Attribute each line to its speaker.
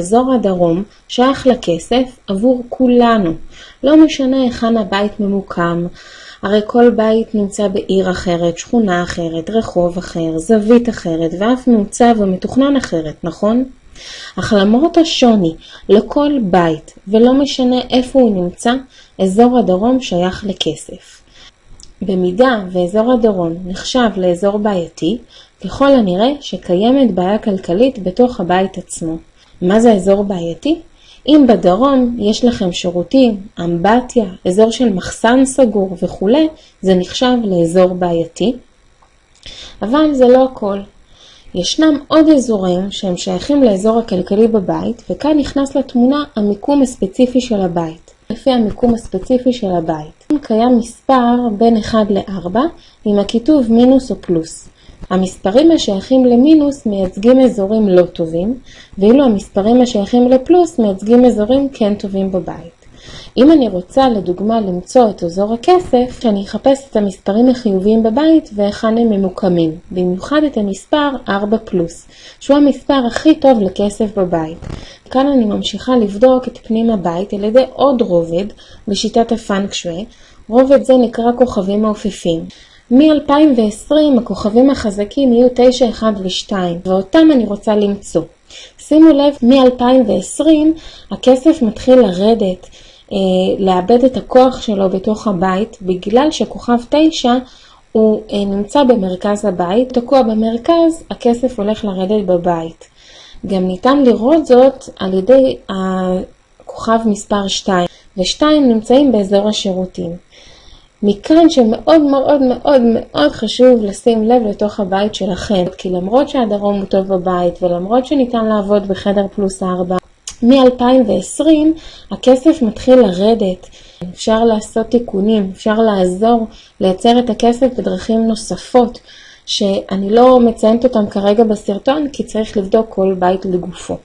Speaker 1: אזור הדרום שייך לכסף עבור כולנו, לא משנה היכן הבית ממוקם, הרי כל בית נמצא בעיר אחרת, שכונה אחרת, רחוב אחר, זווית אחרת ואף מעוצב ומתוכנן אחרת, נכון? אך למרות השוני לכל בית ולא משנה איפה הוא נמצא, אזור הדרום שייך לכסף. במידה ואזור הדרום נחשב לאזור בעייתי, ככל הנראה שקיימת בעיה כלכלית בתוך הבית עצמו. מה זה אזור בעייתי? אם בדרום יש לכם שירותים, אמבטיה, אזור של מחסן סגור וכו', זה נחשב לאזור בעייתי. אבל זה לא הכל. ישנם עוד אזורים שהם שייכים לאזור הכלכלי בבית, וכאן נכנס לתמונה המיקום הספציפי של הבית. לפי המיקום הספציפי של הבית. קיים מספר בין 1 ל-4 עם הכיתוב מינוס או פלוס. המספרים השייכים למינוס מייצגים אזורים לא טובים, ואילו המספרים השייכים לפלוס מייצגים אזורים כן טובים בבית. אם אני רוצה לדוגמה למצוא את אזור הכסף, שאני אחפש את המספרים החיוביים בבית והיכן הם ממוקמים, במיוחד את המספר 4 פלוס, שהוא המספר הכי טוב לכסף בבית. כאן אני ממשיכה לבדוק את פנים הבית על ידי עוד רובד בשיטת הפאנק שווי, רובד זה נקרא כוכבים מעופפים. מ-2020 הכוכבים החזקים יהיו 9, 1 ו-2, ואותם אני רוצה למצוא. שימו לב, מ-2020 הכסף מתחיל לרדת, אה, לאבד את הכוח שלו בתוך הבית, בגלל שכוכב 9 הוא אה, נמצא במרכז הבית, תקוע במרכז, הכסף הולך לרדת בבית. גם ניתן לראות זאת על ידי הכוכב מספר 2, ו-2 נמצאים באזור השירותים. מכאן שמאוד מאוד מאוד מאוד חשוב לשים לב לתוך הבית שלכם, כי למרות שהדרום הוא טוב בבית ולמרות שניתן לעבוד בחדר פלוס 4, מ-2020 הכסף מתחיל לרדת, אפשר לעשות תיקונים, אפשר לעזור לייצר את הכסף בדרכים נוספות שאני לא מציינת אותם כרגע בסרטון כי צריך לבדוק כל בית לגופו.